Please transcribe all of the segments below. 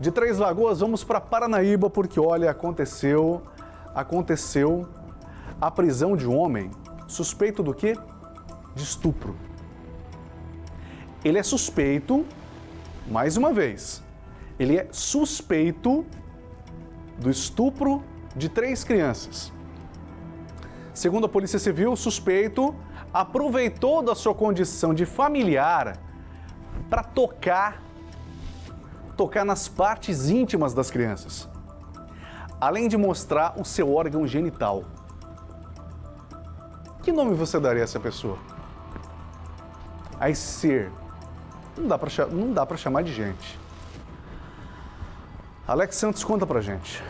De Três Lagoas, vamos para Paranaíba, porque olha, aconteceu, aconteceu a prisão de um homem suspeito do quê? De estupro. Ele é suspeito, mais uma vez, ele é suspeito do estupro de três crianças. Segundo a Polícia Civil, o suspeito aproveitou da sua condição de familiar para tocar tocar nas partes íntimas das crianças, além de mostrar o seu órgão genital. Que nome você daria a essa pessoa? A esse ser. Não dá para chamar de gente. Alex Santos conta pra gente.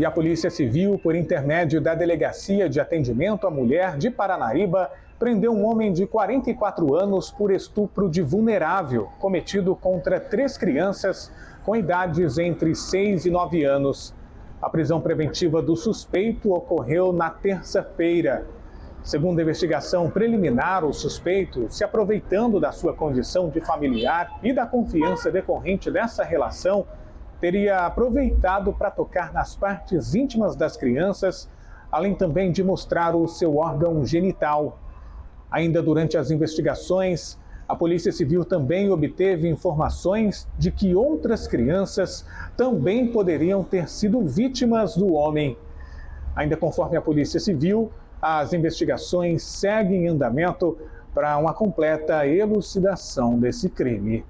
E a Polícia Civil, por intermédio da Delegacia de Atendimento à Mulher de Paranaíba, prendeu um homem de 44 anos por estupro de vulnerável, cometido contra três crianças com idades entre 6 e 9 anos. A prisão preventiva do suspeito ocorreu na terça-feira. Segundo a investigação preliminar, o suspeito, se aproveitando da sua condição de familiar e da confiança decorrente dessa relação, teria aproveitado para tocar nas partes íntimas das crianças, além também de mostrar o seu órgão genital. Ainda durante as investigações, a Polícia Civil também obteve informações de que outras crianças também poderiam ter sido vítimas do homem. Ainda conforme a Polícia Civil, as investigações seguem em andamento para uma completa elucidação desse crime.